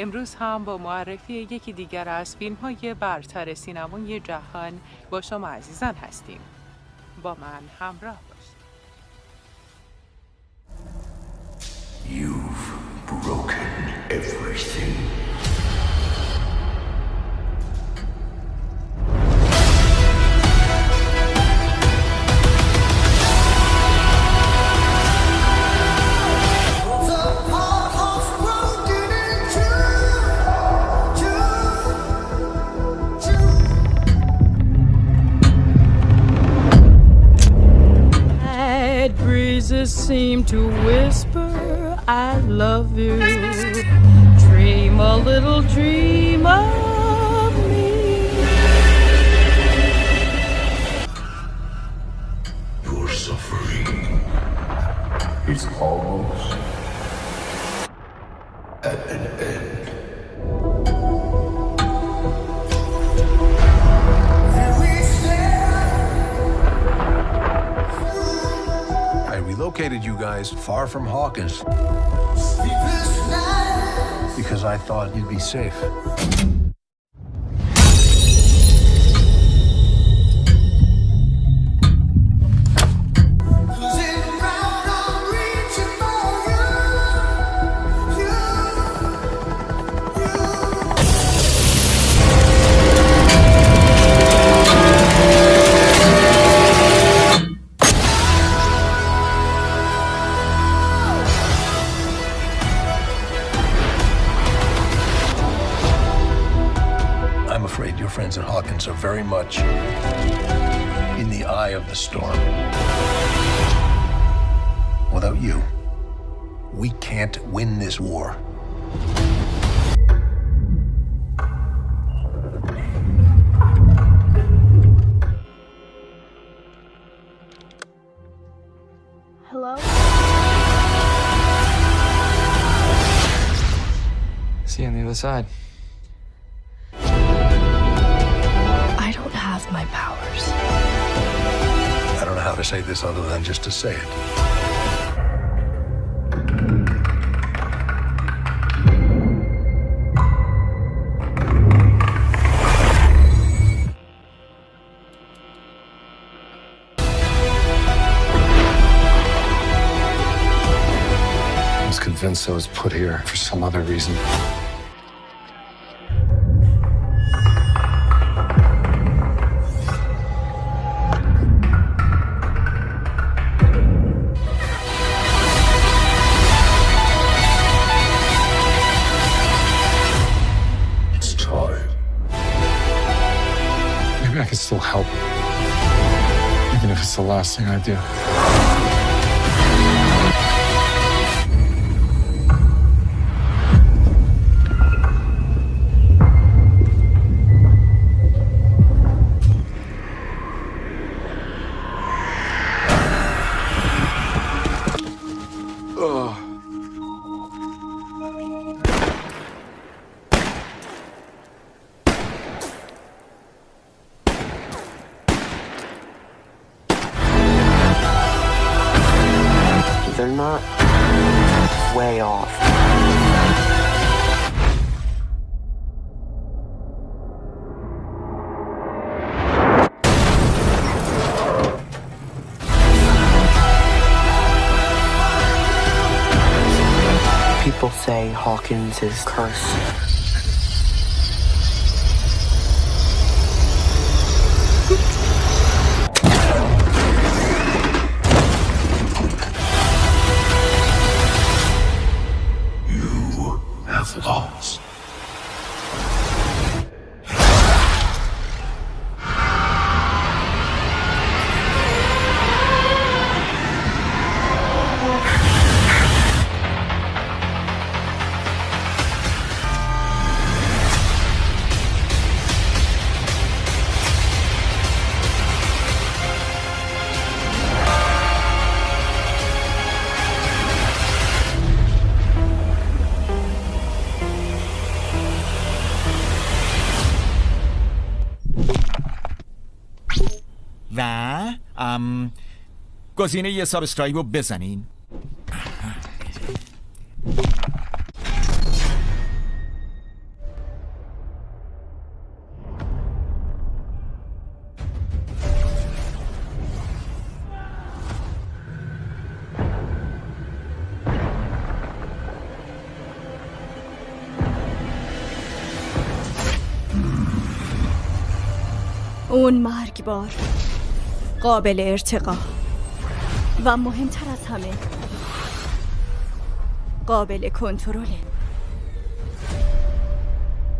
امروز هم با معرفی یکی دیگر از فیلم های برتر سینمای جهان با شما عزیزان هستیم با من همراه باشید You've broken everything. Breezes seem to whisper, I love you. Dream a little dream of me. Your suffering is almost at an end. I relocated you guys far from Hawkins because I thought you'd be safe. Friends at Hawkins are very much in the eye of the storm. Without you, we can't win this war. Hello? See you on the other side. Say this other than just to say it. I was convinced I was put here for some other reason. Last thing I do. Way off. People say Hawkins is cursed. Um, cucine e subscribe mezzanine. اون مارک بار قابل ارتقا. و مهمتر از همه قابل کنترله.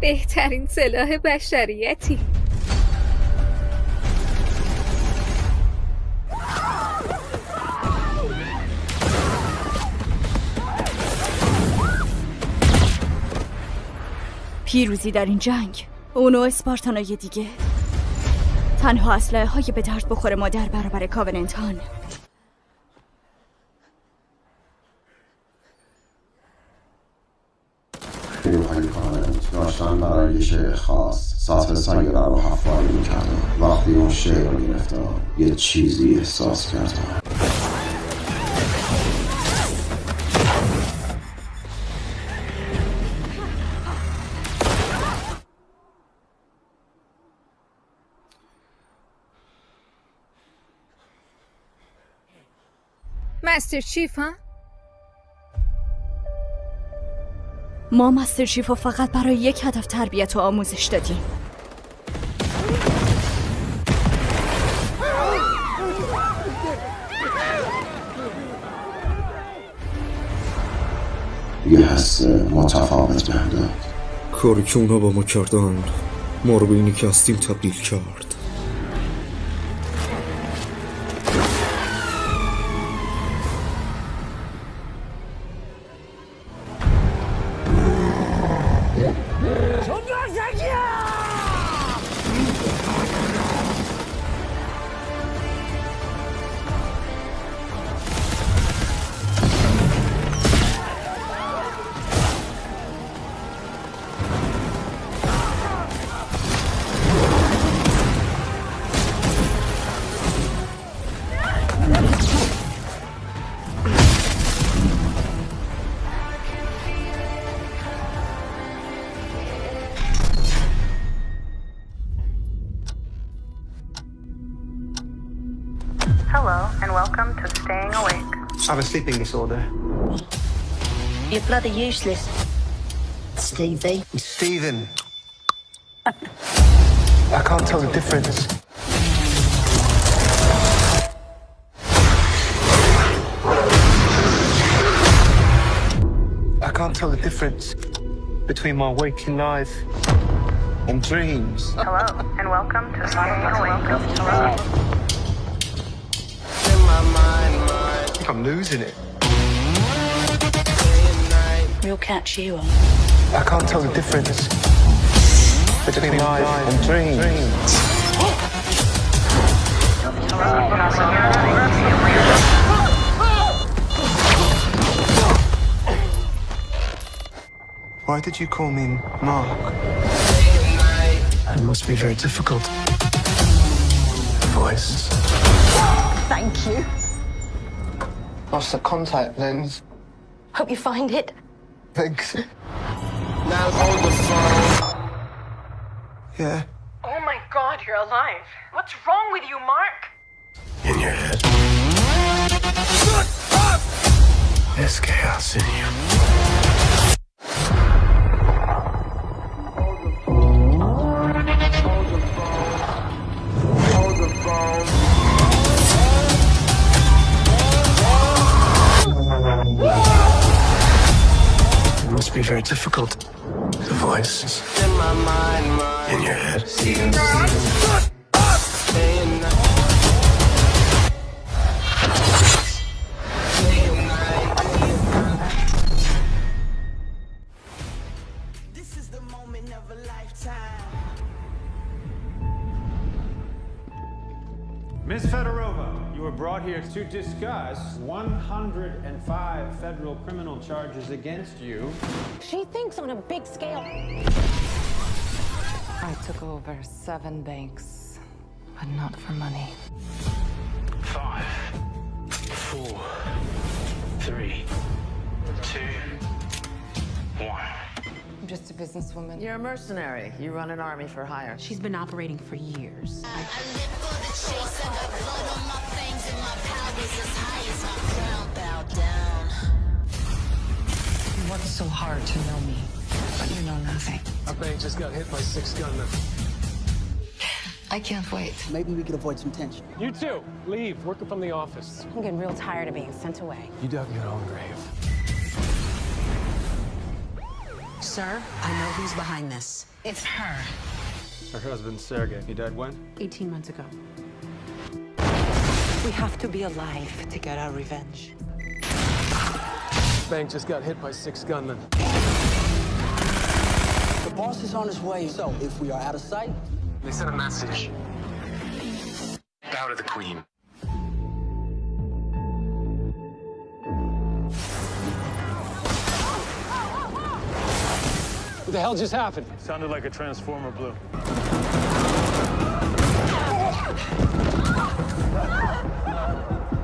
بهترین سلاح بشریتی. پیروزی در این جنگ اون و اسپارتانای دیگه تنها اسلحه های به درد بخور ما در برابر کاوننتان. نیروهای کانت داشتن برای یه شعر خاص. سطح سیاره رو حفاری می‌کردم وقتی اون شعر رو گرفتم یه چیزی احساس کردم مستر چیف ها؟ ما مستر شیف رو فقط برای یک هدف تربیت و آموزش دادیم. یه حس متفاوت بهم داد کاری که اونا با ما کردن ما رو به اینی که هستیم تبدیل کرد. Hello, and welcome to Staying Awake. I have a sleeping disorder. You're bloody useless. Stevie. Stephen. I can't tell the difference. I can't tell the difference between my waking life and dreams. Hello, and welcome to Staying Awake. I think I'm losing it. We'll catch you on. I can't tell the difference between life and dreams. Why did you call me Mark? It must be very difficult. Voice. Thank you. Lost the contact lens. Hope you find it. Thanks. Now hold the phone. Yeah. Oh my god, you're alive. What's wrong with you, Mark? In your head. There's chaos in you. Very difficult. The voices in your head. To discuss 105 federal criminal charges against you. She thinks on a big scale. I took over seven banks, but not for money. Five, four, three, two, one. I'm just a businesswoman. You're a mercenary. You run an army for hire. She's been operating for years. You worked so hard to know me, but you know nothing. Our bank just got hit by six gunmen. I can't wait. Maybe we could avoid some tension. You too. Leave. Working from the office. I'm getting real tired of being sent away. You dug your own grave. Sir, I know who's behind this. It's her. Her husband, Sergey. He died when? 18 months ago. We have to be alive to get our revenge. Bank just got hit by six gunmen. The boss is on his way, so if we are out of sight... They sent a message. Bow to the queen. What the hell just happened? It sounded like a transformer blew. Ah!